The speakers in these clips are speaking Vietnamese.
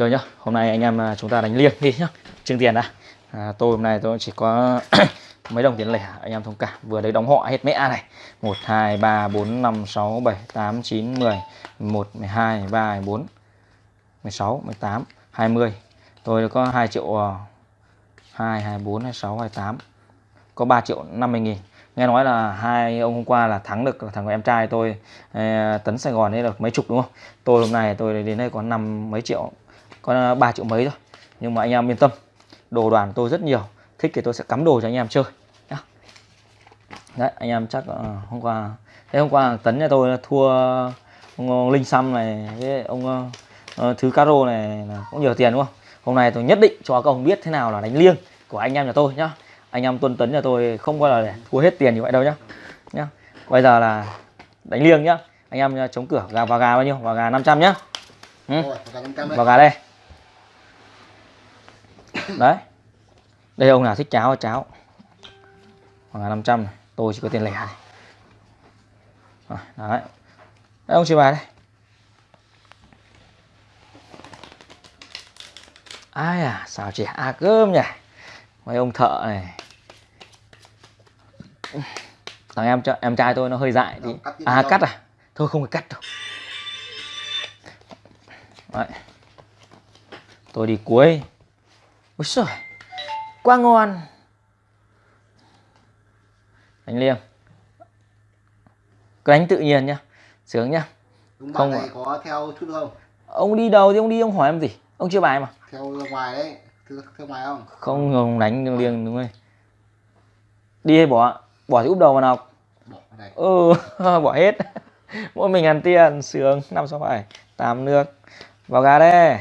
chơi nhá. Hôm nay anh em à, chúng ta đánh liêng đi nhá. Trưng tiền đã. À, tôi hôm nay tôi chỉ có mấy đồng tiền lẻ anh em thông cảm. Vừa đấy đóng họ hết mẹ này. 1 2 3 4 5 6 7 8 9 10 11 12 13 14 16 18 20 tôi có 2 triệu 2 24 26 28 có 3 triệu 50 nghìn. Nghe nói là hai ông hôm qua là thắng được thằng em trai tôi à, tấn Sài Gòn ấy được mấy chục đúng không? Tôi hôm nay tôi đến đây có năm mấy triệu có 3 triệu mấy thôi. Nhưng mà anh em yên tâm đồ đoàn tôi rất nhiều. Thích thì tôi sẽ cắm đồ cho anh em chơi nhá. Đấy anh em chắc uh, hôm qua thế hôm qua tấn nhà tôi thua ông linh xăm này với ông uh, thứ caro này cũng nhiều tiền đúng không? Hôm nay tôi nhất định cho các ông biết thế nào là đánh liêng của anh em nhà tôi nhá. Anh em tuân tấn nhà tôi không có là để thua hết tiền như vậy đâu nhá. Nhá bây giờ là đánh liêng nhá. Anh em chống cửa gà vào gà bao nhiêu? Vào gà 500 nhá. Ừ. vào gà đây đấy. Đây ông nào thích cháo cháo. Gà 500 này. tôi chỉ có tiền lẻ này. Đấy. Đấy ông chia bài đây. Ai à xào chè. À cơm nhỉ. Mấy ông thợ này. Thằng em em trai tôi nó hơi dại thì à cắt à? Thôi không phải cắt đâu. Đấy. tôi đi cuối ôi trời quá ngon. Đánh liêng cứ đánh tự nhiên nhá. Sướng nhá. Đúng không này có theo chút không? Ông đi đầu thì ông đi ông hỏi em gì? Ông chưa bài mà. Theo ngoài đấy. Theo, theo ngoài không? Không ông đánh liêng đúng rồi. Đi hay bỏ? Bỏ thì úp đầu vào nào? Bỏ này ừ bỏ hết. Mỗi mình ăn tiền sướng. Năm sáu bảy tám nước. Vào gà đây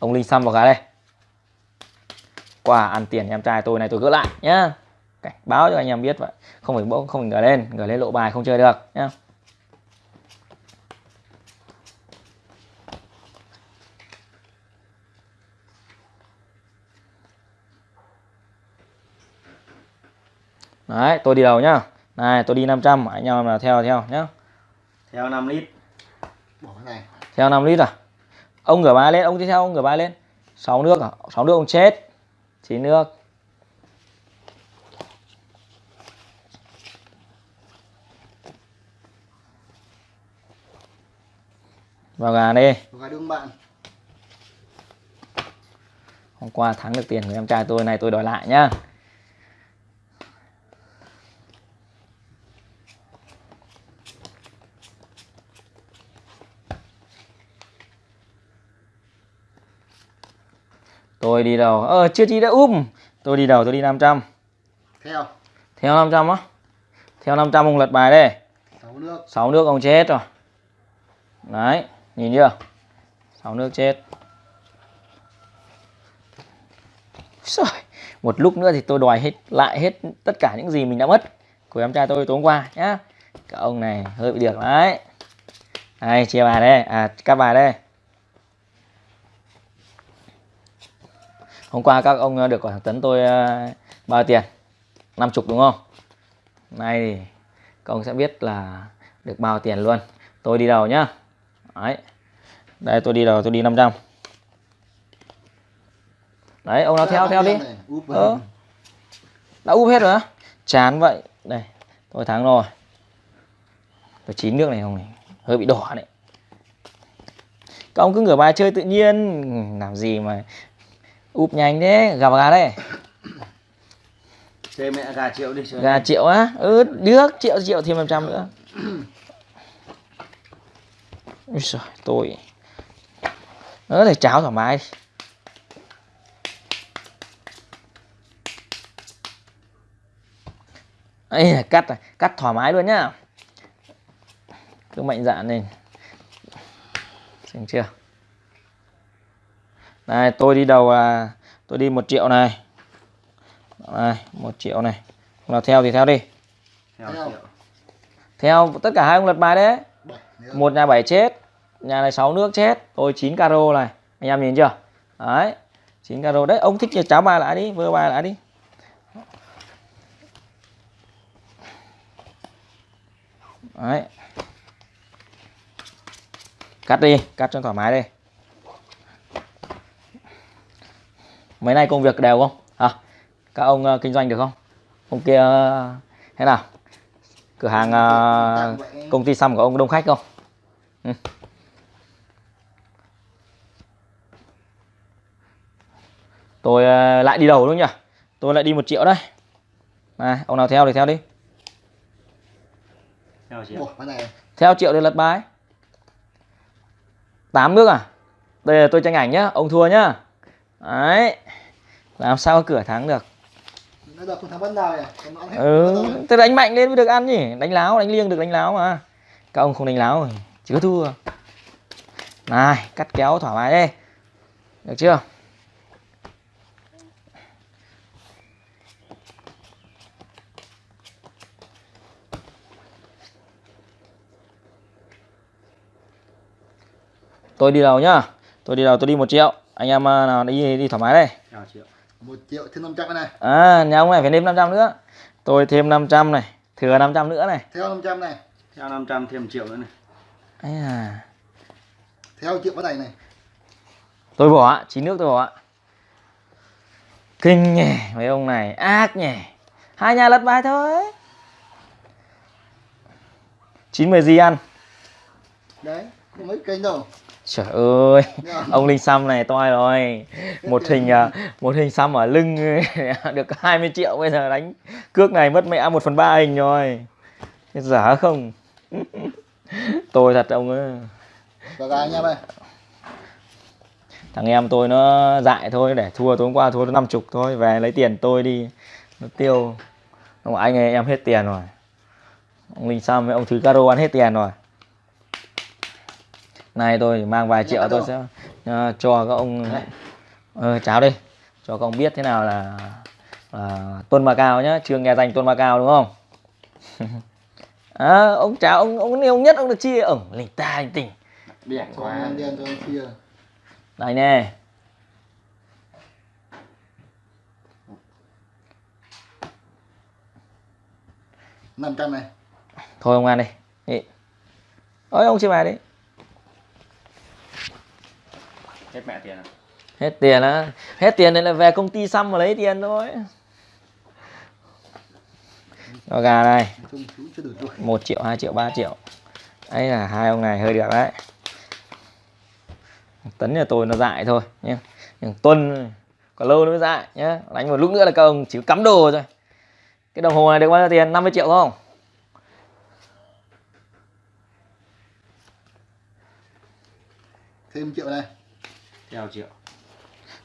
ông linh xăm vào gà đây quả ăn tiền em trai tôi này tôi gỡ lại nhá cảnh báo cho anh em biết vậy không phải bỗng không phải ngửa lên ngửa lên lộ bài không chơi được nhá Đấy, tôi đi đầu nhá. Này, tôi đi 500, anh em là theo theo nhá. Theo 5 lít. Bỏ cái này. Theo 5 lít à? Ông ngửa bài lên, ông đi theo ông ngửa bài lên. 6 nước à? 6 nước ông chết. 9 nước. Vào gà đi. Vào gà đương bạn. Hôm qua thắng được tiền của em trai tôi này tôi đòi lại nhá. Tôi đi đầu. Ờ chưa đi đã um. Tôi đi đầu tôi đi 500. Theo. Theo 500 á. Theo 500 ông lật bài đây. 6 nước. 6 nước ông chết rồi. Đấy, nhìn chưa? 6 nước chết. Rồi, một lúc nữa thì tôi đòi hết lại hết tất cả những gì mình đã mất của em trai tôi tối hôm qua nhá. Các ông này hơi bị được đấy. Đây, chia bài đây, à các bài đây. Hôm qua các ông ờ, được thằng Tấn tôi ờ, bao tiền 50 đúng không? Nay thì các ông sẽ biết là được bao tiền luôn. Tôi đi đầu nhá. Đấy. Đây tôi đi đầu tôi đi 500 đấy ông nào theo theo đi. Ờ. đã úp hết rồi á? Chán vậy. Đây tôi thắng rồi. Tôi chín nước này không này hơi bị đỏ đấy. Các ông cứ ngửa bài chơi tự nhiên. Làm gì mà úp nhanh thế gặp gà đây. Chơi mẹ gà triệu đi gà triệu á? Ừ được triệu triệu thêm 500 nữa. Ôi trời, tôi. Nó để cháo thoải mái. Ấy cắt cắt thoải mái luôn nhá. Cứ mạnh dạn lên. Xem chưa đây tôi đi đầu là tôi đi một triệu này. Này một triệu này. Nào theo thì theo đi. Theo, theo tất cả hai ông lật bài đấy. Một nhà bảy chết nhà này 6 nước chết. Tôi 9 caro này. Anh em nhìn chưa? Đấy 9 caro. Đấy ông thích thì cháo bài lại đi vơ bài lại đi. Đấy. Cắt đi cắt cho thoải mái đi mấy nay công việc đều không? Hả các ông ờ, kinh doanh được không? Ông kia ờ, thế nào? Cửa hàng ờ, công ty xăm của ông đông khách không? Ừ. tôi ờ, lại đi đầu đúng nhỉ? Tôi lại đi một triệu đấy. Này ông nào theo thì theo đi. Theo triệu. Ủa, theo triệu thì lật bài. Tám nước à? Đây là tôi tranh ảnh nhá ông thua nhá đấy. Làm sao cửa thắng được? Thắng ừ thế đánh mạnh lên mới được ăn nhỉ? Đánh láo đánh liêng được đánh láo mà. Các ông không đánh láo thì chỉ có thua. Này cắt kéo thoải mái đi được chưa? Tôi đi đầu nhá. Tôi đi đầu tôi đi một triệu anh em à, nào đi đi thoải mái đây Theo triệu. Một triệu thêm 500 cái này. à nhà ông này phải thêm 500 nữa tôi thêm 500 này thừa 500 nữa này Theo 500 này. Theo 500 thêm triệu nữa này. ấy à Theo triệu cái này này. tôi bỏ ạ chín nước tôi bỏ ạ kinh nhỉ mấy ông này ác nhỉ hai nhà lật bài thôi chín mười gì ăn Đấy. Không mấy kênh đâu. Trời ơi ông linh xăm này toi rồi. Một hình à, một hình xăm ở lưng được 20 triệu bây giờ đánh. Cước này mất mẹ một phần ba hình rồi. Giả không? Tôi thật ông ơi. Và gà anh em ơi. thằng em tôi nó dại thôi để thua tối hôm qua thua năm chục thôi về lấy tiền tôi đi. Nó tiêu. Ông anh ơi em hết tiền rồi. Ông linh sam với ông thứ caro ăn hết tiền rồi nay tôi mang vài triệu tôi sẽ ờ, cho các ông ờ, cháo đi. Cho các ông biết thế nào là, là tuân ma cao nhá. Chưa nghe danh tuân ma cao đúng không? À, ông cháo ông ông ông nhất ông được chia ổng lỉnh ta tỉnh Biển Cho quá. cho chia. đây nè. Năm trăm này. thôi ông ăn đi. Nhị. ôi ông chia bài đi Hết mẹ tiền à? hết tiền á. Hết tiền này là về công ty xăm mà lấy tiền thôi. Cho gà này. 1 triệu 2 triệu 3 triệu. Ấy là hai ông này hơi được đấy. Tấn nhà tôi nó dại thôi nhé. Nhưng tuân còn lâu nữa mới dại nhé. Đánh một lúc nữa là các ông chỉ cắm đồ thôi. Cái đồng hồ này được bao nhiêu tiền? 50 triệu không? Thêm triệu này. Theo triệu.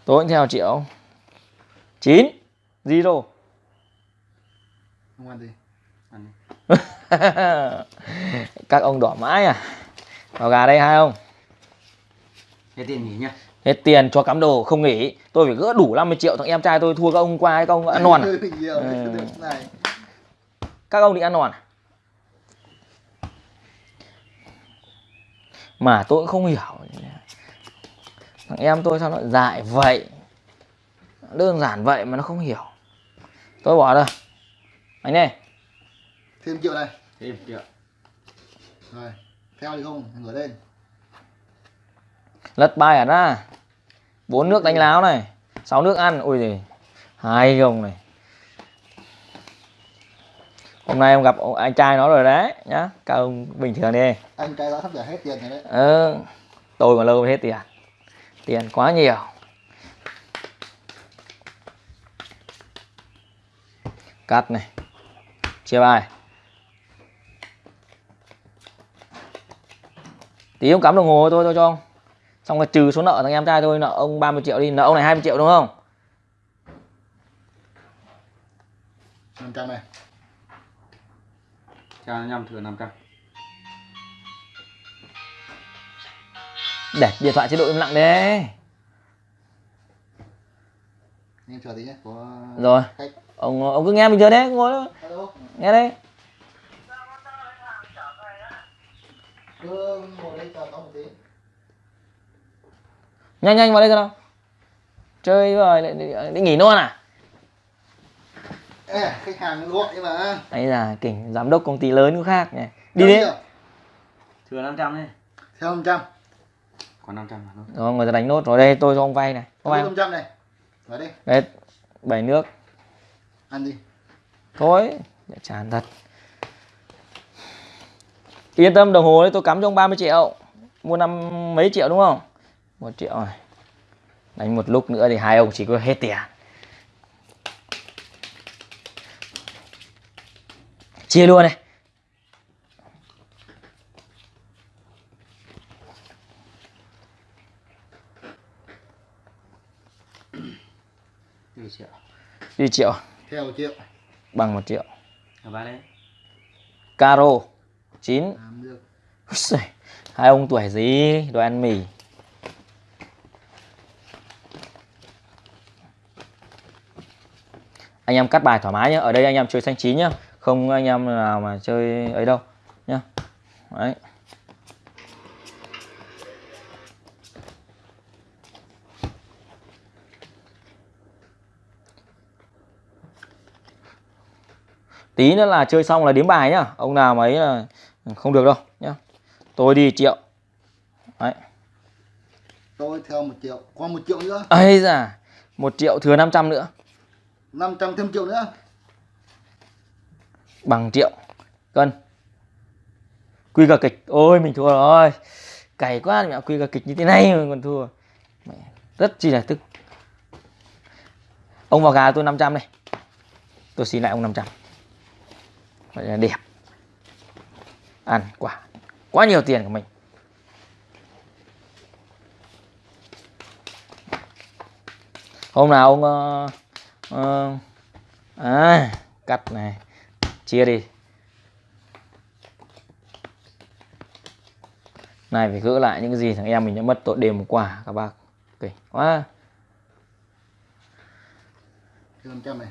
tôi cũng theo triệu 9 zero Không ăn gì. Ăn đi. các ông đỏ mãi à vào gà đây hai ông Hết tiền nghỉ nhá. hết tiền cho cắm đồ không nghỉ tôi phải gỡ đủ 50 triệu thằng em trai tôi thua các ông qua các ông ăn non à? Ừ. Các ông định ăn non à? mà tôi cũng không hiểu thằng em tôi sao nó dại vậy? Đơn giản vậy mà nó không hiểu. Tôi bỏ rồi anh này Thêm triệu này. Thêm triệu. Rồi. Theo thì không, ngửa lên. lật bài hẳn ra bốn nước đánh láo này. Sáu nước ăn. Ui gì hai gồng này. Hôm nay em gặp ông- anh trai nó rồi đấy nhá. Các ông bình thường đi. Anh cái đó sắp trả hết tiền rồi đấy. ờ, tôi còn lâu mới hết tiền tiền quá nhiều. Cắt này. Chia bài. Tí ông cắm đồng hồ tôi tôi cho ông. Xong rồi trừ số nợ thằng em trai tôi nợ ông 30 triệu đi, nợ ông này 20 triệu đúng không? Năm trăm này. Theo 5 thừa 500. Để điện thoại chế độ im lặng đấy Anh em chờ tí nhé. Có rồi khách. ông ông cứ nghe bình thường đấy ngồi đó, nghe đấy Cứ ngồi đây chờ có một tí. nhanh nhanh vào đây nào chơi rồi lại định nghỉ luôn à Ê, khách hàng gọi nhưng mà. ấy là kỉnh giám đốc công ty lớn cũng khác nhỉ đi đi. Thừa 500 đi. Theo 500. Còn 500 mà thôi. rồi người ta đánh nốt. Rồi đây tôi cho ông vay này. Không? 500 này. Vào đi, đấy bảy nước. Ăn đi. thôi để chán thật. Yên tâm đồng hồ đấy tôi cắm cho ông 30 triệu. Mua năm mấy triệu đúng không? Một triệu này. Đánh một lúc nữa thì hai ông chỉ có hết tiền. Chia luôn này Đi triệu. đi triệu. Theo triệu. bằng một triệu. Ở đấy. caro chín. Làm được. Úi giời, hai ông tuổi gì? Đồ ăn mì. Anh em cắt bài thoải mái nhé ở đây anh em chơi xanh chín nhá. Không anh em nào mà chơi ấy đâu nhá. Đấy tí nữa là chơi xong là đếm bài nhá. Ông nào mà ấy là không được đâu nhá. Tôi đi triệu. Đấy. Tôi theo một triệu. Còn một triệu nữa. ấy da một triệu thừa 500 nữa. 500 thêm triệu nữa. bằng triệu. Cân. Quy cả kịch. Ôi mình thua rồi. Cày quá mẹ quy cả kịch như thế này mà còn thua. Mẹ, rất chi là tức. Ông vào gà tôi 500 này. Tôi xin lại ông 500 vậy là đẹp. Ăn quả. Quá nhiều tiền của mình. Hôm nào ông ờ, ờ, à, cắt này chia đi. Này phải gỡ lại những cái gì thằng em mình đã mất tội đêm hôm qua các bác. Kì quá. Thêm 500 này.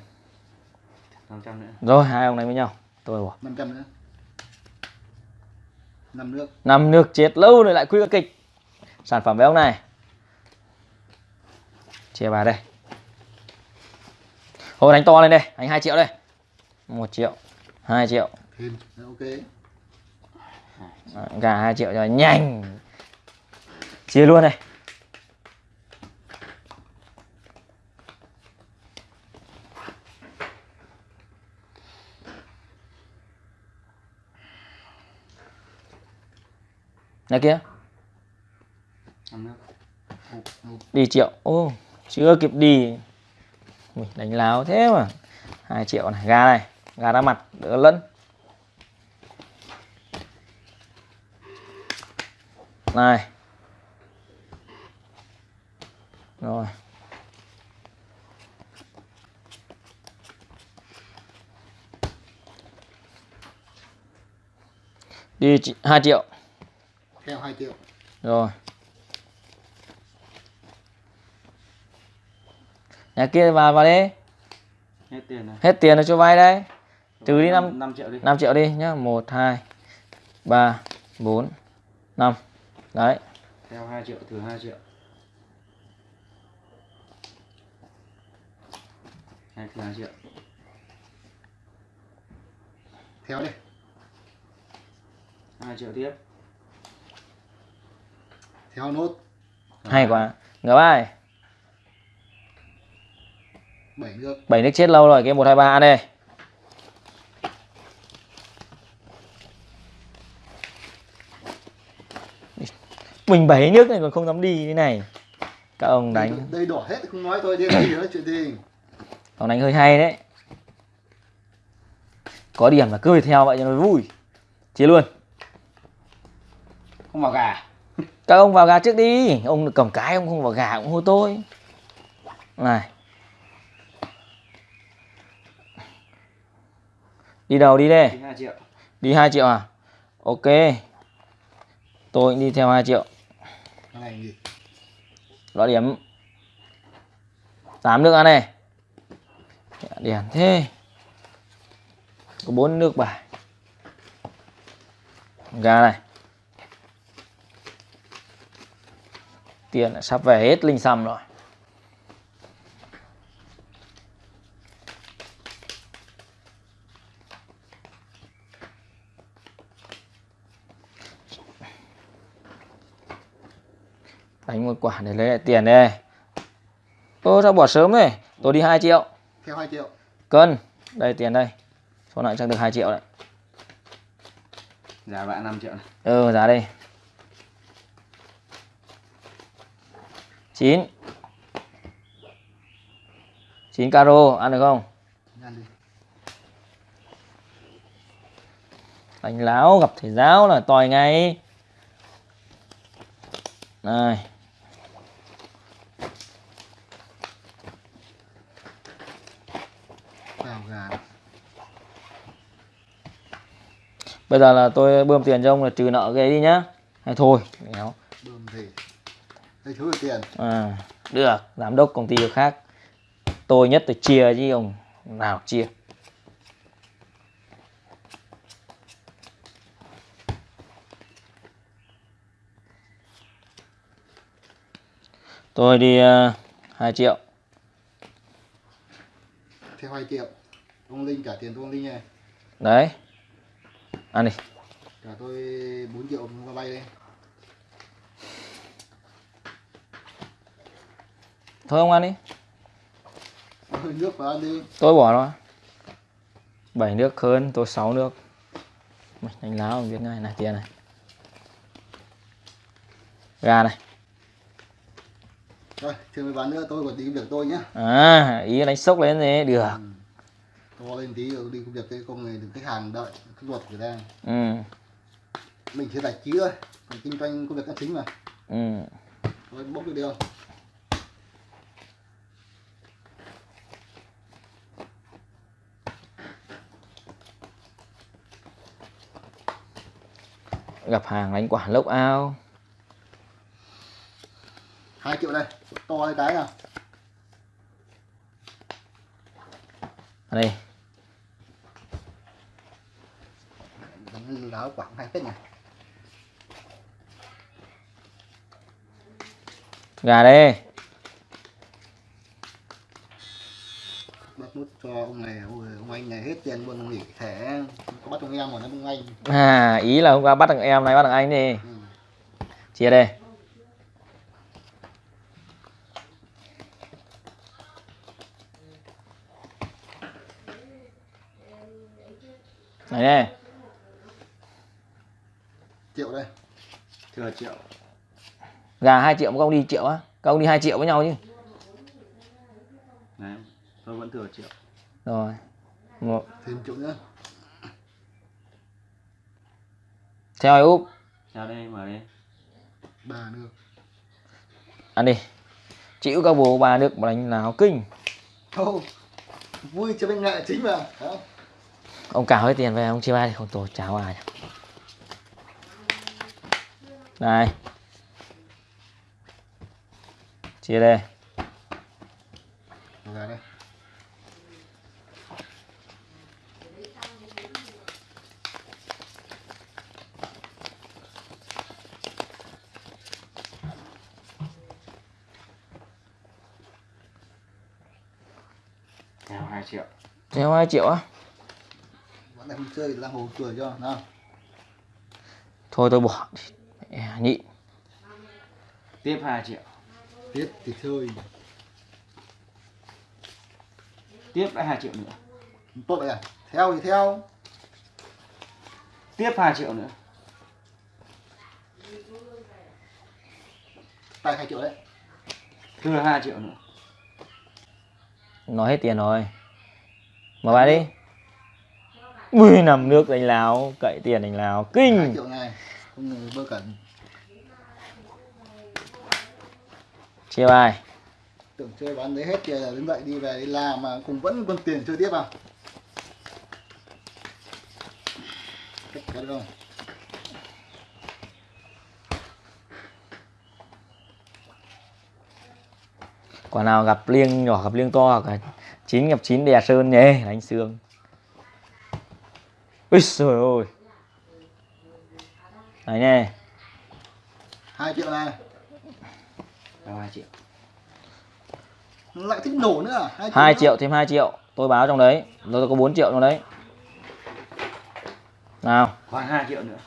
500 nữa. rồi hai ông này với nhau tôi bỏ 500 nữa. năm nước. năm nước chết lâu rồi lại quy các kịch sản phẩm với ông này chia vào đây thôi đánh to lên đây đánh 2 triệu đây một triệu 2 triệu Thêm. Ok. Gà 2 triệu cho nhanh chia luôn này kia. 5 nước. đi triệu. Ô chưa kịp đi. Mình đánh láo thế mà. Hai triệu này gà này. Gà đá mặt đỡ lẫn. Này. Rồi. Đi hai triệu Theo 2 triệu. rồi nhà kia vào vào đi Hết tiền này. hết tiền rồi cho vay đây trừ đi năm 5 triệu đi. 5 triệu đi nhá 1 2 3 4 5 đấy Theo 2 triệu thừa 2 triệu. Hai thừa 2 triệu. Theo đi. 2 triệu tiếp. Theo nốt. hay quá. Ngờ bài. 7 nước. bảy nước chết lâu rồi cái 1 2 3 ăn đây mình bảy nước này còn không dám đi thế này. Các ông đánh. Đây, đây đỏ hết không nói thôi đi nói chuyện gì. ông đánh hơi hay đấy. Có điểm là cứ phải theo vậy cho nó vui. Chia luôn. Không vào gà. Các ông vào gà trước đi. Ông cầm cái ông không vào gà cũng hô tôi. Này. Đi đâu đi đây. Đi 2 triệu. đi 2 triệu à? Ok. Tôi cũng đi theo 2 triệu. Đó điểm. 8 nước ăn này. Điểm thế. Có 4 nước bài. Gà này tiền sắp về hết linh xăm rồi. Đánh một quả để lấy lại tiền đây. Ô sao bỏ sớm này tôi đi 2 triệu. Theo 2 triệu. Cân đây tiền đây. Số lại chắc được 2 triệu đấy. Giá bạn 5 triệu này. Ừ giá đây 9 9 caro ăn được không? Đánh láo gặp thầy giáo là tòi ngay. Này. Bây giờ là tôi bơm tiền cho ông là trừ nợ cái đi nhá. Hay thôi đéo đây thiếu được tiền. À, được giám đốc công ty khác. Tôi nhất tôi chia chứ ông nào chia. Tôi đi uh, 2 triệu. Theo 2 triệu. Ông linh trả tiền cho ông linh này đấy. Ăn đi. Trả tôi 4 triệu ông bay thôi ông ăn đi. Nước vào ăn đi. Tôi bỏ nó bảy nước hơn tôi 6 nước. Mày đánh láo biết ngay. Này tiền này. Gà này. Rồi chưa mấy ván nữa tôi còn đi việc tôi nhá. À ý đánh sốc lên thế được. Ừ. to lên tí đi công việc cái công này được khách hàng đợi cái ruột người ta ừ. Mình chỉ giải trí thôi còn kinh doanh công việc là chính mà. Ừ. Thôi bốc được đi gặp hàng đánh quả lốc ao. Hai triệu đây to cái cái nào. Đây. Láo quảng hai phết này gà đây bắt nút cho ông này ôi, ông anh này hết tiền luôn ông nghỉ thẻ có bắt ông em rồi nó ông anh à ý là hôm qua bắt thằng em này bắt thằng anh đi. Ừ. chia đây. Này đây. Triệu đây. Thừa triệu. Gà 2 triệu các ông đi triệu á. Các ông đi 2 triệu với nhau chứ. Đấy tôi vẫn thừa triệu. Rồi. Một. Thêm triệu nữa theo ai úp. Ra đây mở đi ba nước ăn đi. Chịu các bố ba nước mà đánh nào kinh. Ô, vui cho bên nghệ chính mà. Không ông cào hết tiền về ông chia ba thì không tổ cháo ai này. Chia đây. Vào đây theo 2 triệu. Theo 2 triệu á? Vẫn là không chơi thì ra hồ cười cho nào. Thôi tôi bỏ. Mẹ, nhịn tiếp 2 triệu. Tiếp thì chơi tiếp lại 2 triệu nữa. Tốt vậy à? Theo thì theo. Tiếp 2 triệu nữa. Tay hai triệu đấy. Thừa 2 triệu nữa nói hết tiền rồi. Mở bài đi. Ui nằm nước đánh láo cậy tiền đánh láo. Kinh. Chia bài. Tưởng chơi bán đấy hết kia là đứng dậy đi về đi làm mà cùng vẫn còn tiền chơi tiếp à? Cách được không quả nào gặp liêng nhỏ gặp liêng to hoặc là chín gặp chín đè sơn nhé đánh xương ui trời ơi. Đấy nè. Hai triệu này. Theo 2 triệu? Lại thích nổ nữa à? hai 2 nữa. triệu thêm 2 triệu. Tôi báo trong đấy. Tôi có 4 triệu trong đấy. Nào. Khoảng 2 triệu nữa.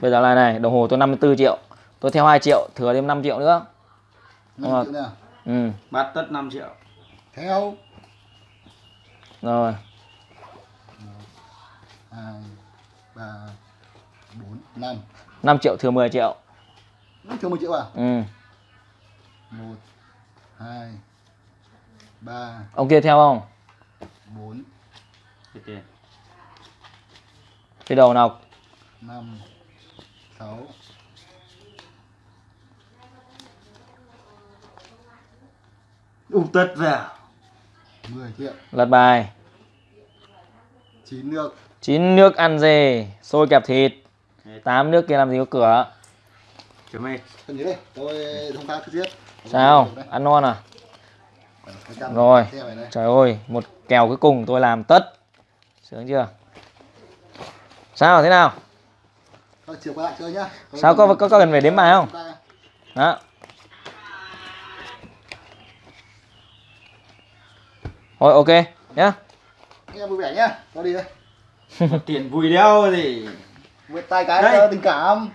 Bây giờ là này đồng hồ tôi 54 triệu tôi theo 2 triệu thừa thêm 5 triệu nữa. Năm Rồi. triệu nè. Ừ. Bát tất 5 triệu. theo. Rồi. Hai ba bốn năm. 5 triệu thừa 10 triệu. Triệu một triệu à? Ừ. Một hai ba. Ông kia theo không? Bốn. Hết tiền. cái đầu nào? Năm sáu Úp tất vào. mười triệu lật bài. Chín nước. Chín nước ăn dê xôi kẹp thịt. Tám nước kia làm gì có cửa? Nhớ đây tôi phá cứ giết sao? Ăn non à? Rồi. trời ơi một kèo cuối cùng tôi làm tất. Sướng chưa? Sao thế nào? Chiều qua lại chơi nhá. Sao, có- có- có cần phải đếm bài không? đó rồi ok nhá Anh em vui vẻ nhá Tôi đi đây tiền vui đeo gì. Vượt tay cái Đây. tình cảm